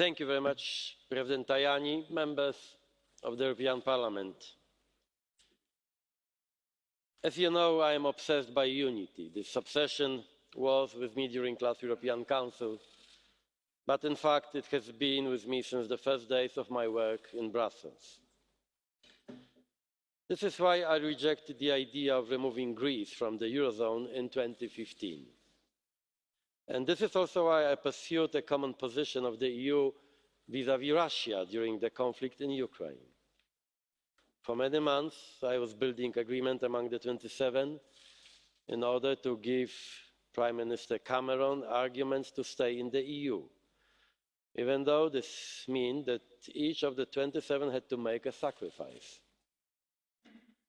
Thank you very much, President Tajani, members of the European Parliament. As you know, I am obsessed by unity. This obsession was with me during the last European Council, but in fact it has been with me since the first days of my work in Brussels. This is why I rejected the idea of removing Greece from the Eurozone in 2015. And this is also why I pursued a common position of the EU vis-à-vis Russia during the conflict in Ukraine. For many months, I was building agreement among the 27 in order to give Prime Minister Cameron arguments to stay in the EU, even though this meant that each of the 27 had to make a sacrifice.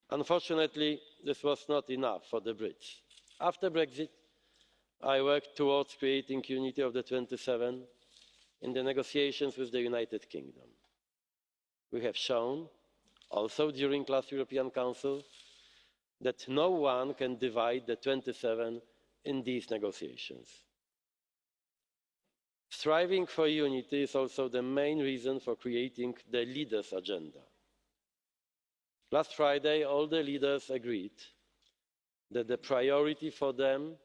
Unfortunately, this was not enough for the Brits. After Brexit, I worked towards creating unity of the 27 in the negotiations with the United Kingdom. We have shown, also during last European Council, that no one can divide the 27 in these negotiations. Striving for unity is also the main reason for creating the leaders' agenda. Last Friday, all the leaders agreed that the priority for them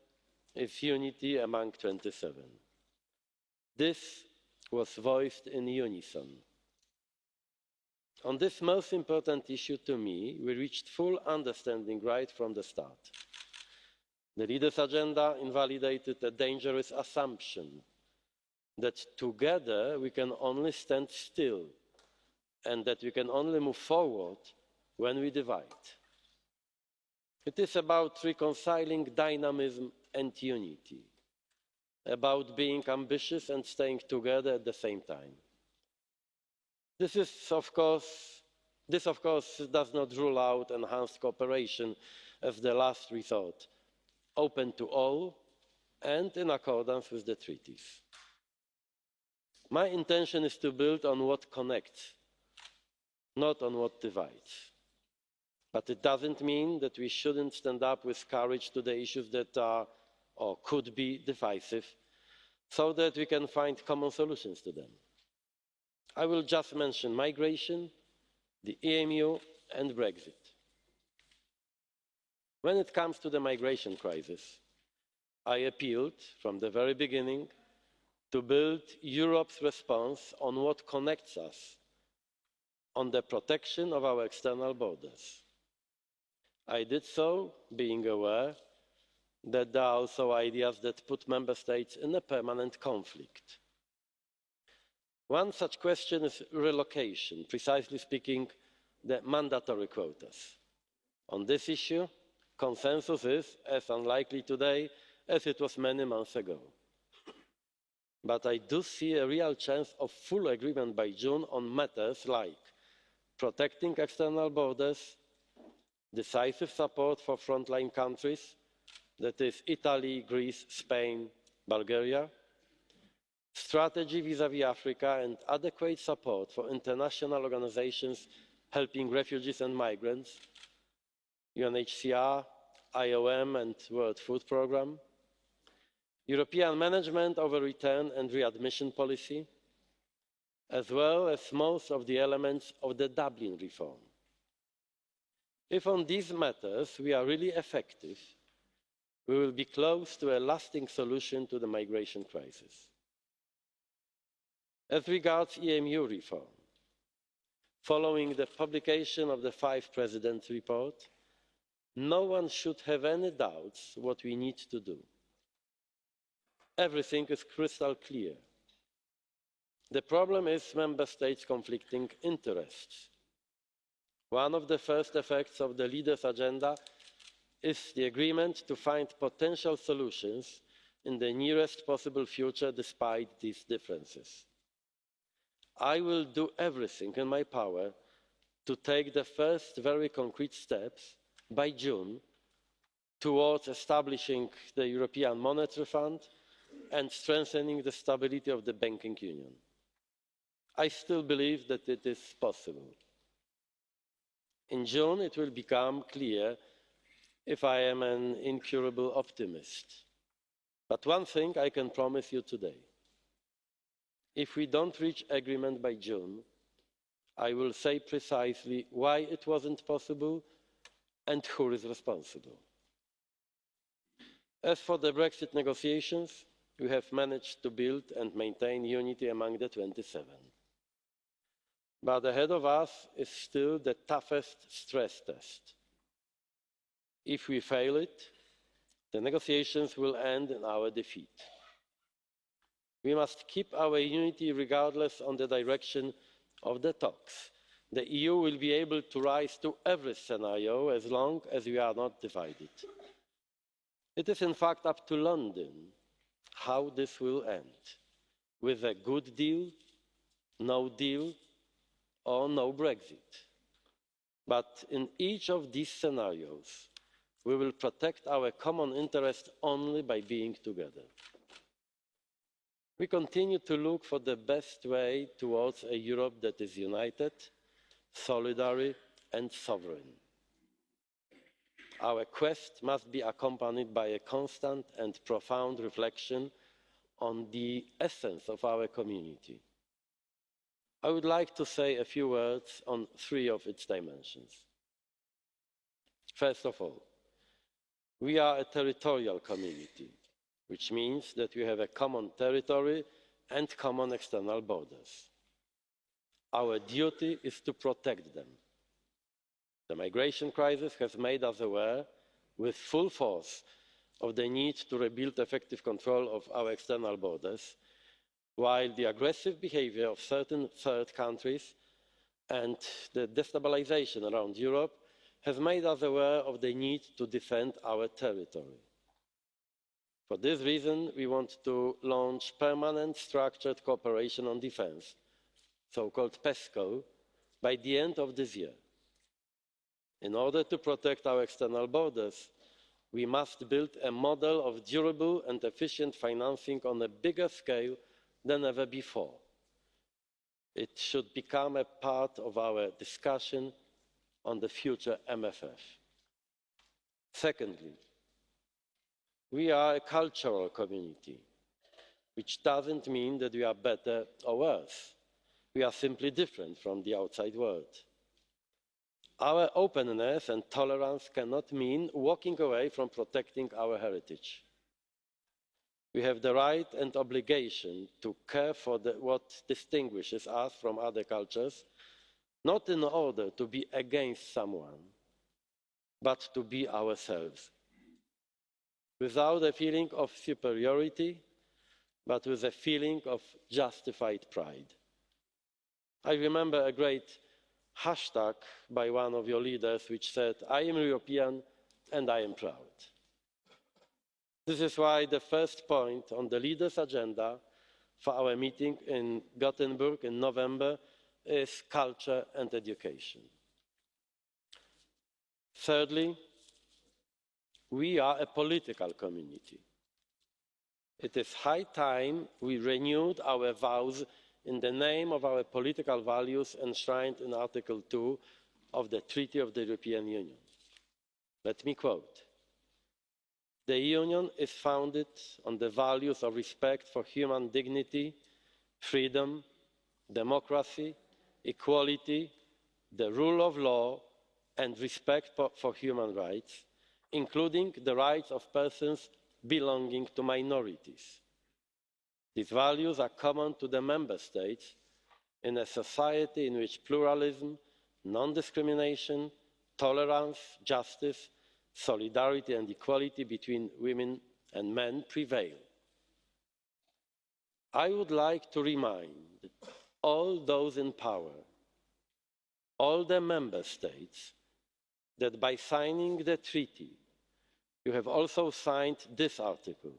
is unity among 27. This was voiced in unison. On this most important issue to me, we reached full understanding right from the start. The leaders' agenda invalidated a dangerous assumption that together we can only stand still and that we can only move forward when we divide. It is about reconciling dynamism and unity, about being ambitious and staying together at the same time. This, is, of course, this of course does not rule out enhanced cooperation as the last resort, open to all and in accordance with the treaties. My intention is to build on what connects, not on what divides but it doesn't mean that we shouldn't stand up with courage to the issues that are or could be divisive so that we can find common solutions to them. I will just mention migration, the EMU and Brexit. When it comes to the migration crisis, I appealed from the very beginning to build Europe's response on what connects us, on the protection of our external borders. I did so being aware that there are also ideas that put member states in a permanent conflict. One such question is relocation, precisely speaking, the mandatory quotas. On this issue, consensus is as unlikely today as it was many months ago. But I do see a real chance of full agreement by June on matters like protecting external borders, decisive support for frontline countries that is italy greece spain bulgaria. Strategy vis-à-vis africa and adequate support for international organisations helping refugees and migrants. Unhcr iom and world food programme. European management over return and readmission policy as well as most of the elements of the dublin reform. If on these matters we are really effective we will be close to a lasting solution to the migration crisis. as regards emu reform following the publication of the five presidents' report no one should have any doubts what we need to do. everything is crystal clear. the problem is member states' conflicting interests one of the first effects of the leaders' agenda is the agreement to find potential solutions in the nearest possible future despite these differences. i will do everything in my power to take the first very concrete steps by june towards establishing the european monetary fund and strengthening the stability of the banking union. i still believe that it is possible in june it will become clear if i am an incurable optimist but one thing i can promise you today If we don't reach agreement by June, I will say precisely why it wasn't possible and who is responsible. As for the Brexit negotiations, we have managed to build and maintain unity among the 27. But ahead of us is still the toughest stress test. If we fail it, the negotiations will end in our defeat. We must keep our unity regardless on the direction of the talks. The EU will be able to rise to every scenario as long as we are not divided. It is in fact up to London how this will end with a good deal, no deal, or no Brexit. But in each of these scenarios, we will protect our common interest only by being together. We continue to look for the best way towards a Europe that is united, solidary and sovereign. Our quest must be accompanied by a constant and profound reflection on the essence of our community. I would like to say a few words on three of its dimensions. First of all, we are a territorial community which means that we have a common territory and common external borders. Our duty is to protect them. The migration crisis has made us aware with full force of the need to rebuild effective control of our external borders, while the aggressive behaviour of certain third countries and the destabilisation around Europe has made us aware of the need to defend our territory. For this reason, we want to launch permanent structured cooperation on defence, so-called PESCO, by the end of this year. In order to protect our external borders, we must build a model of durable and efficient financing on a bigger scale than ever before. It should become a part of our discussion on the future MFF. Secondly, we are a cultural community, which doesn't mean that we are better or worse. We are simply different from the outside world. Our openness and tolerance cannot mean walking away from protecting our heritage. We have the right and obligation to care for the, what distinguishes us from other cultures, not in order to be against someone, but to be ourselves without a feeling of superiority, but with a feeling of justified pride. I remember a great hashtag by one of your leaders which said, I am European and I am proud. This is why the first point on the leaders' agenda for our meeting in Gothenburg in November is culture and education. Thirdly, we are a political community. It is high time we renewed our vows in the name of our political values enshrined in Article 2 of the Treaty of the European Union. Let me quote The Union is founded on the values of respect for human dignity, freedom, democracy, equality, the rule of law, and respect for human rights including the rights of persons belonging to minorities. These values are common to the Member States in a society in which pluralism, non-discrimination, tolerance, justice, solidarity and equality between women and men prevail. I would like to remind all those in power, all the Member States, that by signing the treaty, you have also signed this article.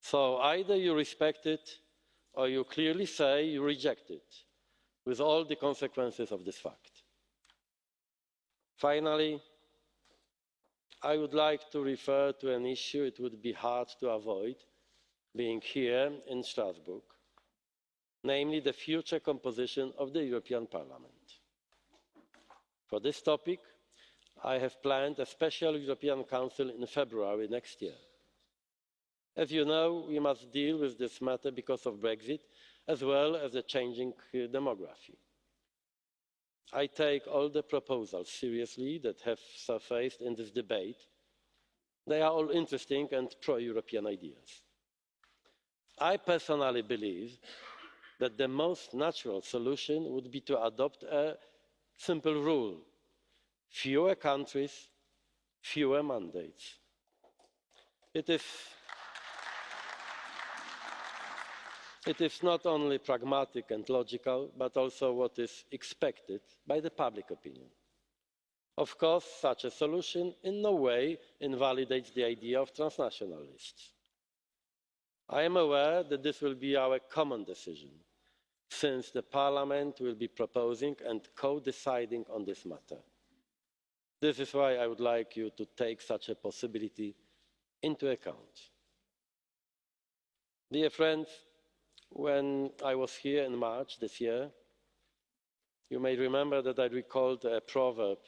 So either you respect it or you clearly say you reject it, with all the consequences of this fact. Finally, I would like to refer to an issue it would be hard to avoid being here in Strasbourg, namely the future composition of the European Parliament. For this topic, I have planned a special European Council in February next year. As you know, we must deal with this matter because of Brexit, as well as the changing uh, demography. I take all the proposals seriously that have surfaced in this debate. They are all interesting and pro-European ideas. I personally believe that the most natural solution would be to adopt a simple rule fewer countries, fewer mandates. It is, it is not only pragmatic and logical, but also what is expected by the public opinion. Of course, such a solution in no way invalidates the idea of transnational lists. I am aware that this will be our common decision, since the Parliament will be proposing and co-deciding on this matter. This is why I would like you to take such a possibility into account. Dear friends, when I was here in March this year, you may remember that I recalled a proverb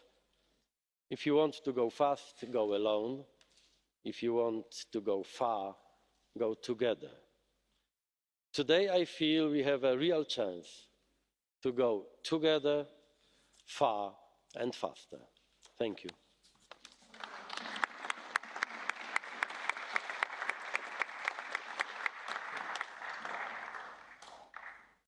if you want to go fast, go alone. If you want to go far, go together. Today, I feel we have a real chance to go together, far and faster. Thank you.